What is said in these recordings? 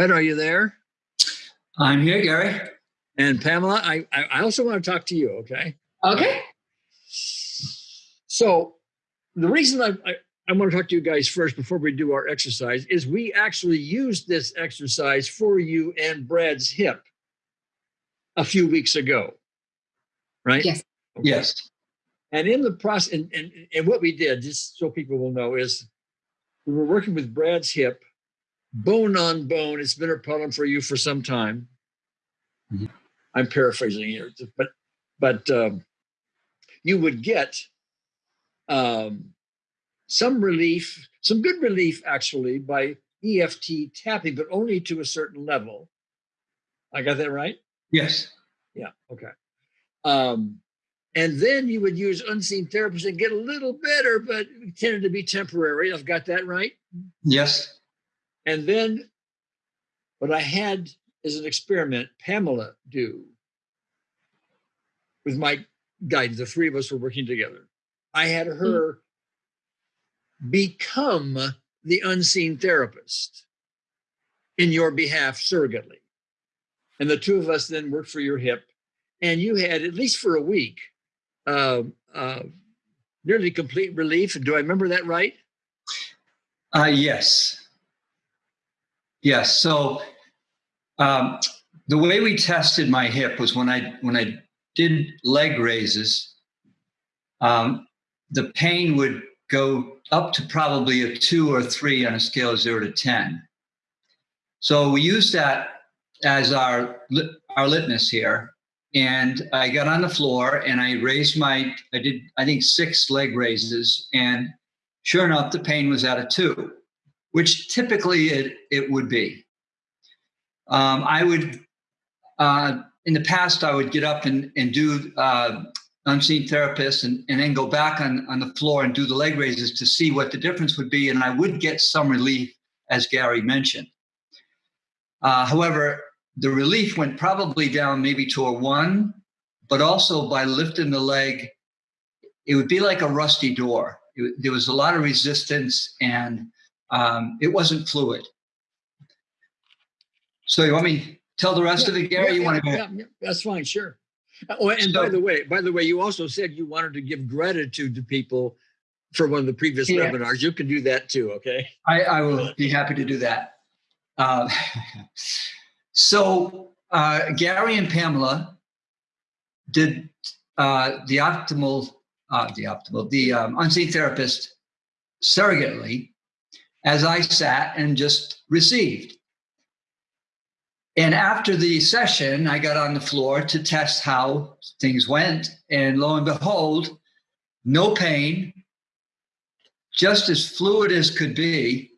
Brett, are you there? I'm here, Gary. And Pamela, I, I also want to talk to you, okay? Okay. So the reason I, I, I want to talk to you guys first before we do our exercise is we actually used this exercise for you and Brad's hip a few weeks ago, right? Yes. Okay. Yes. And in the process, and, and, and what we did, just so people will know, is we were working with Brad's hip, bone on bone. It's been a problem for you for some time. Mhm. I'm paraphrasing here, but but um, you would get um, some relief, some good relief actually by EFT tapping, but only to a certain level. I got that right? Yes. Yeah. Okay. Um, and then you would use unseen therapists and get a little better, but it tended to be temporary. I've got that right. Yes. And then what I had as an experiment, Pamela do with my guidance. The three of us were working together. I had her become the unseen therapist in your behalf surrogately. And the two of us then worked for your hip. And you had, at least for a week, uh, uh, nearly complete relief. Do I remember that right? Uh, yes. Yes. So um, the way we tested my hip was when I when I did leg raises, um, the pain would go up to probably a two or three on a scale of zero to ten. So we used that as our our litmus here, and I got on the floor and I raised my I did I think six leg raises, and sure enough, the pain was at a two, which typically it it would be. Um, I would uh, in the past I would get up and and do uh, unseen therapists and, and then go back on, on the floor and do the leg raises to see what the difference would be. And I would get some relief, as Gary mentioned. Uh, however, the relief went probably down maybe to a one, but also by lifting the leg, it would be like a rusty door. It, there was a lot of resistance and um, it wasn't fluid. So you want me to tell the rest of it, Gary? Yeah, you want to go? yeah, yeah, that's fine, sure. Oh, and by the way, by the way, you also said you wanted to give gratitude to people for one of the previous Yeah. webinars. You can do that too, okay? I, I will be happy to do that. Uh, so uh, Gary and Pamela did uh, the optimal, uh, the optimal, the um, unseen therapist surrogately as I sat and just received. And after the session, I got on the floor to test how things went. And lo and behold, no pain, just as fluid as could be,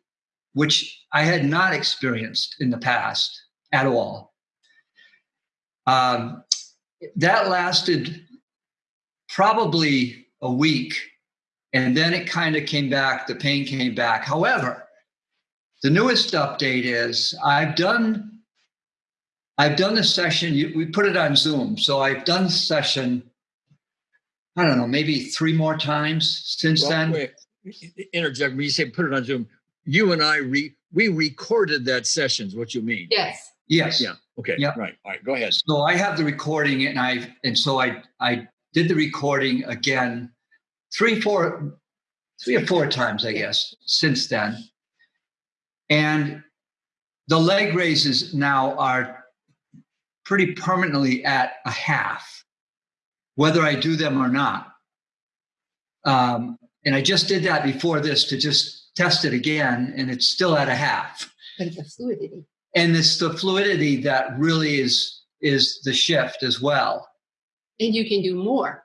which I had not experienced in the past at all. Um, that lasted probably a week, and then it kind of came back. The pain came back. However, the newest update is I've done. I've done the session. We put it on Zoom, so I've done the session. I don't know, maybe three more times since Well, then. wait, interject. When you say put it on Zoom, you and I re we recorded that session. Is what you mean? Yes. Yes. Yeah. Okay. Yep. Right. All right. Go ahead. So I have the recording and I and so I I did the recording again three, four, three or four times, I guess, since then. And the leg raises now are pretty permanently at a half, whether I do them or not. Um, and I just did that before this to just test it again, and it's still at a half. But it's a fluidity. And it's the fluidity that really is is the shift as well. And you can do more,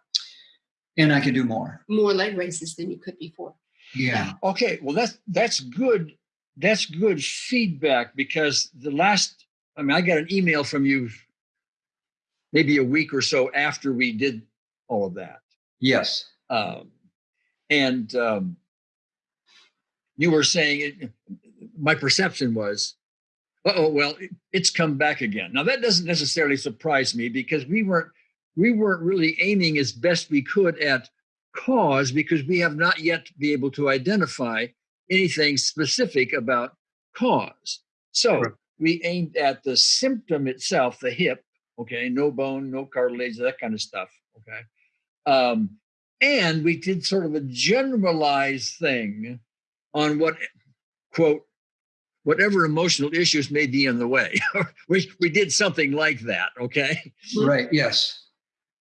And I can do more. more leg raises than you could before. Yeah. Okay. Well, that's that's good. That's good feedback because the last. I mean, I got an email from you maybe a week or so after we did all of that. Yes. um, and um, you were saying it, my perception was oh well it- it's come back again now that doesn't necessarily surprise me because we weren't we weren't really aiming as best we could at cause because we have not yet be able to identify anything specific about cause so Correct. we aimed at the symptom itself, the hip, okay, no bone, no cartilage, that kind of stuff, okay. Um, and we did sort of a generalized thing on what, quote, whatever emotional issues may be in the way. we, we did something like that, okay? Right. Yes.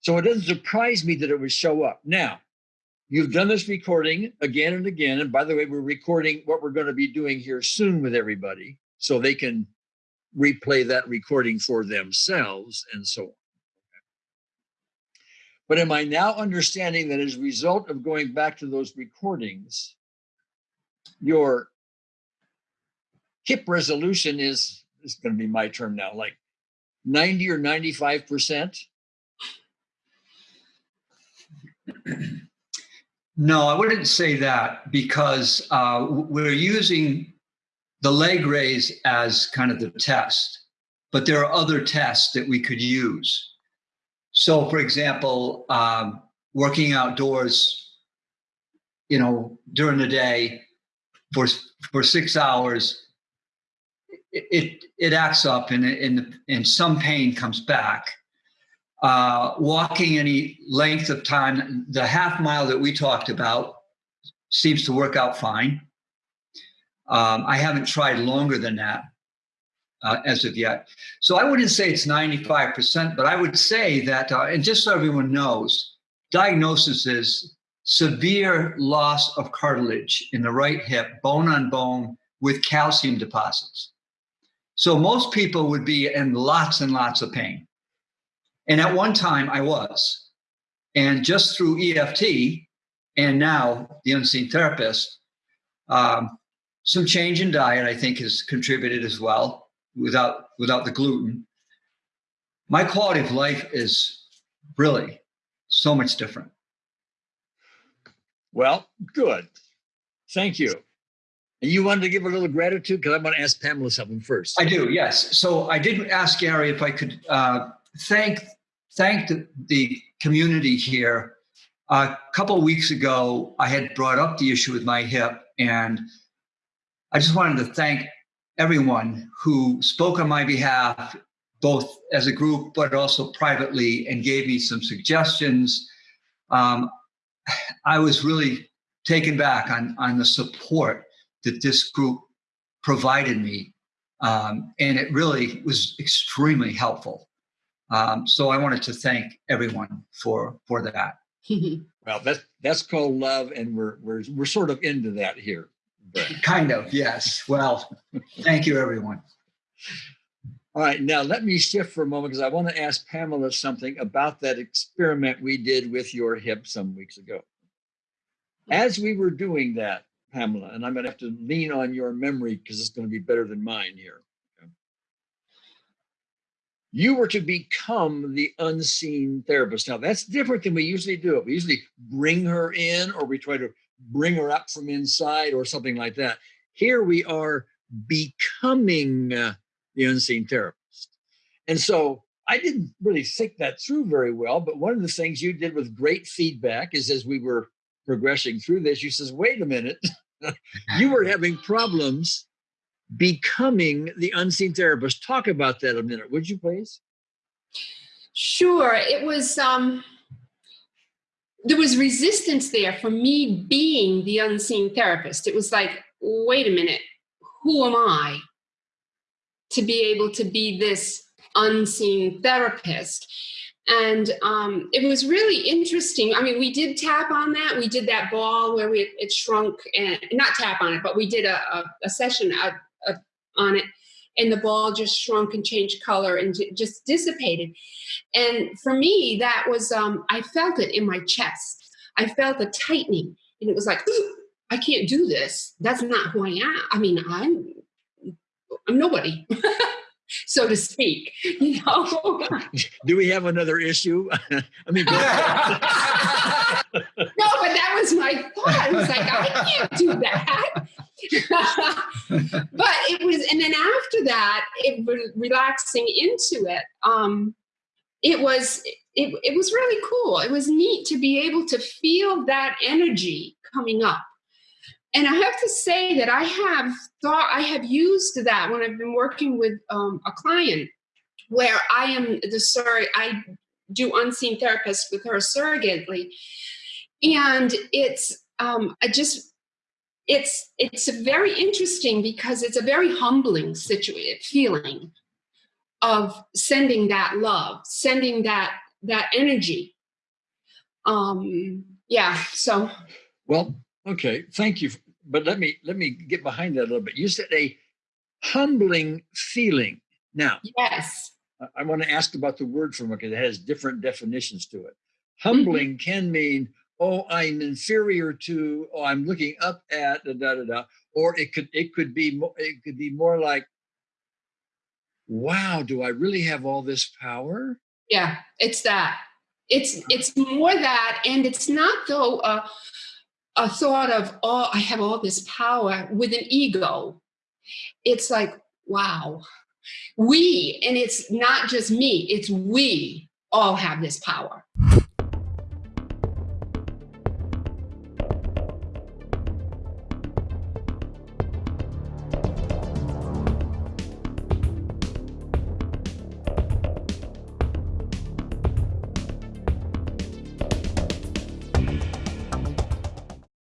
So it doesn't surprise me that it would show up. Now, you've done this recording again and again. And by the way, we're recording what we're going to be doing here soon with everybody so they can replay that recording for themselves and so on. But am I now understanding that as a result of going back to those recordings, your hip resolution is, is going to be my term now, like 90 or 95%? No, I wouldn't say that because uh, we're using the leg raise as kind of the test, but there are other tests that we could use. So, for example, um, working outdoors, you know, during the day for for six hours, it it, acts up and and and some pain comes back. Uh, walking any length of time, the half mile that we talked about seems to work out fine. Um, I haven't tried longer than that uh, as of yet. So I wouldn't say it's 95%, but I would say that, uh, and just so everyone knows, diagnosis is severe loss of cartilage in the right hip, bone on bone, with calcium deposits. So most people would be in lots and lots of pain. And at one time I was. And just through EFT and now the unseen therapist, um, some change in diet I think has contributed as well without without the gluten. My quality of life is really so much different. Well, good. Thank you. And you wanted to give a little gratitude because I want to ask Pamela something first. I do, yes. So I did ask Gary if I could uh, thank thank the, the community here. a couple weeks ago, I had brought up the issue with my hip, and I just wanted to thank everyone who spoke on my behalf, both as a group but also privately, and gave me some suggestions. Um, I was really taken back on, on the support that this group provided me. Um, and it really was extremely helpful. Um, so I wanted to thank everyone for for that. well, that's that's called love, and we're we're we're sort of into that here. Kind of, yes. Well, thank you, everyone. All right, now let me shift for a moment because I want to ask Pamela something about that experiment we did with your hip some weeks ago. As we were doing that, Pamela, and I'm going to have to lean on your memory because it's going to be better than mine here you were to become the unseen therapist. Now, that's different than we usually do. We usually bring her in or we try to bring her up from inside or something like that. Here we are becoming uh, the unseen therapist. And so I didn't really think that through very well, but one of the things you did with great feedback is as we were progressing through this, you says, wait a minute, you were having problems becoming the unseen therapist. Talk about that a minute, would you please? Sure. It was um there was resistance there for me being the unseen therapist. It was like, wait a minute, who am I to be able to be this unseen therapist? And um, it was really interesting. I mean, we did tap on that. We did that ball where we it shrunk and not tap on it, but we did a, a, a session, a, on it and the ball just shrunk and changed color and just dissipated. And for me, that was, um, I felt it in my chest. I felt a tightening and it was like, I can't do this. That's not who I am. I mean, I'm, I'm nobody. so to speak, you know. Do we have another issue? I mean, no, but that was my thought. I was like, I can't do that. but it was, and then after that, it was relaxing into it. Um, it was, it, it was really cool. It was neat to be able to feel that energy coming up. and I have to say that I have thought I have used that when I've been working with um, a client where I am the sorry, I do unseen therapist with her surrogately, and it's um, I just it's it's very interesting because it's a very humbling situation feeling of sending that love, sending that that energy. Um, yeah. So Well, okay, thank you. But let me let me get behind that a little bit. You said a humbling feeling. Now, yes, I- I want to ask about the word for it because it has different definitions to it. Humbling can mean, oh, I'm inferior to, oh, I'm looking up at, da da da da. Or it could it could be more it could be more like, wow, do I really have all this power? yeah, it's that. It's it's more that, and it's not though a, a thought of oh, I have all this power with an ego. It's like wow, we, and it's not just me. It's we all have this power.